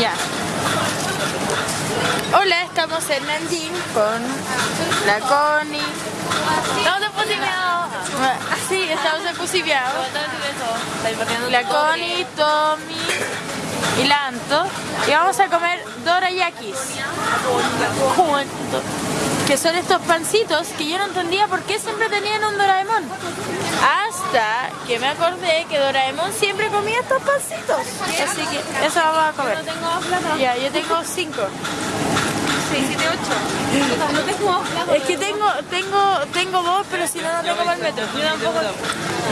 Ya. Hola, estamos en Nanjing con la Connie. Estamos en Posimeado. Sí, estamos en Pusibiao. La La Connie, Tommy y la Anto. Y vamos a comer dorayakis. Que son estos pancitos que yo no entendía por qué siempre tenían un Doraemon. Hasta que me acordé que Doraemon siempre comía estos pancitos. Así que eso vamos a comer. No tengo plata. Ya, yo tengo cinco. 6, 7, 8. No tengo plata. Es que tengo, tengo, tengo dos, pero si no, no tengo para el metro. Yo tampoco.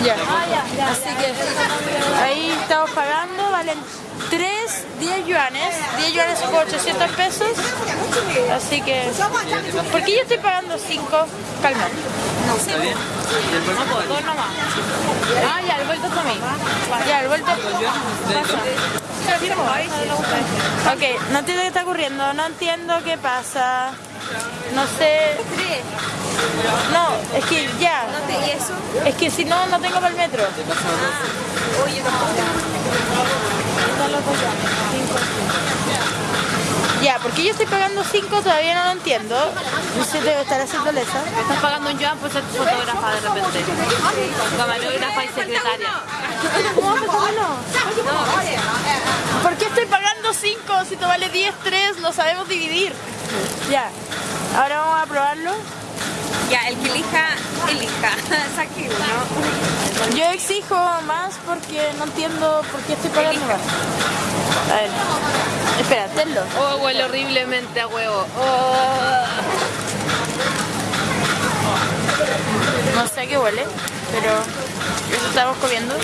Ya. Ah, ya, ya. Así que ahí estamos pagando, valen 3, 10 yuanes, 10 yuanes por 800 pesos. Así que, ¿por qué yo estoy pagando 5? Calma. No, pues, dos nomás. Ah, ya, el vuelto mí. Ya, el vuelto. Ok, no entiendo qué está ocurriendo, no entiendo qué pasa. No sé. No, es que ya. ¿Y eso? Es que si no, no tengo para el metro. Oye, tampoco. Ya, porque yo estoy pagando 5 todavía no lo entiendo. No sé, debe estar haciendo lesa. Estás pagando un yuan por ser fotógrafa de repente. Camarógrafa y secretaria. Pagando 5 si te vale 10, 3? No sabemos dividir. Ya, ahora vamos a probarlo. Ya, el que elija, elija. Saque uno. Yo exijo más porque no entiendo por qué estoy pagando más. A ver, espera, tenlo. Oh, huele horriblemente a huevo. Oh. No sé a qué huele, pero eso estamos comiendo.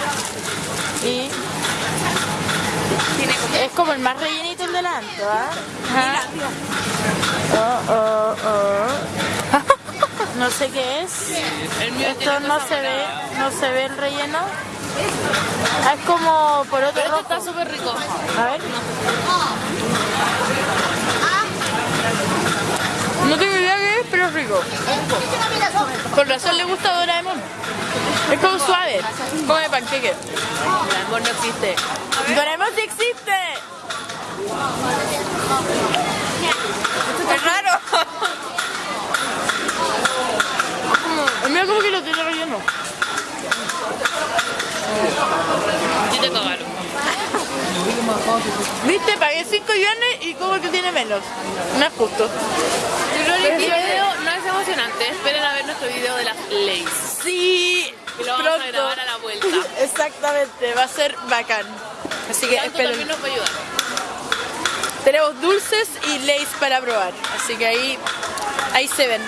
Y. es como el más rellenito el del Anto, ¿ah? Oh, oh, oh. No sé qué es. Esto no se ve, no se ve el relleno. Ah, es como por otro Pero rojo. está súper rico. A ver. No tengo idea qué es, pero es rico. Por razón le gusta a Doraemon. Es como suave, como de panqueque. Amor no existe. ¡Doraemon sí existe! ¡Es raro! Mira como que lo tiene relleno. Sí te cagaron. ¿Viste? Pagué 5 yuanes y como que tiene menos. No es justo. Yo video no es emocionante. Lo vamos a grabar a la vuelta. Exactamente, va a ser bacán. Así que esperen. también nos va a ayudar. Tenemos dulces y leys para probar. Así que ahí, ahí se ven.